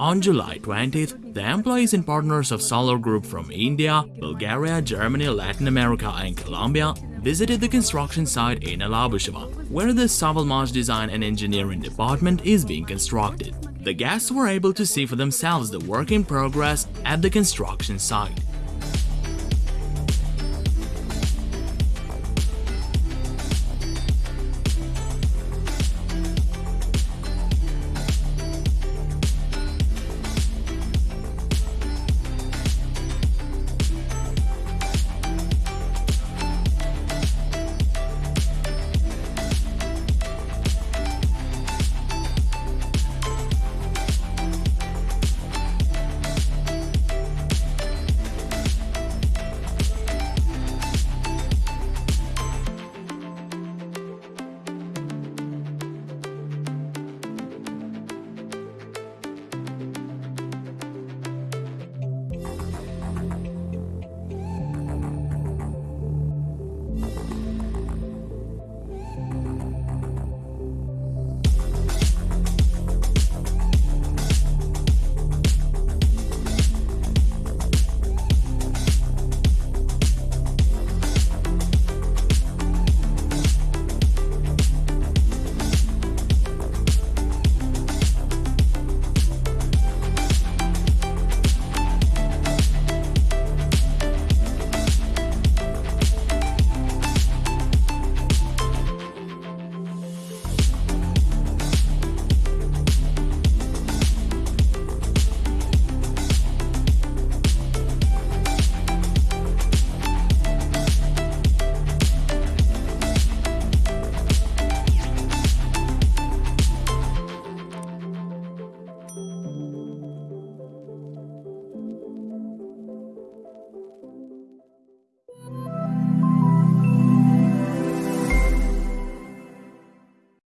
On July 20th, the employees and partners of Solar Group from India, Bulgaria, Germany, Latin America and Colombia visited the construction site in Alabusheva, where the Savalmaj Design and Engineering Department is being constructed. The guests were able to see for themselves the work in progress at the construction site.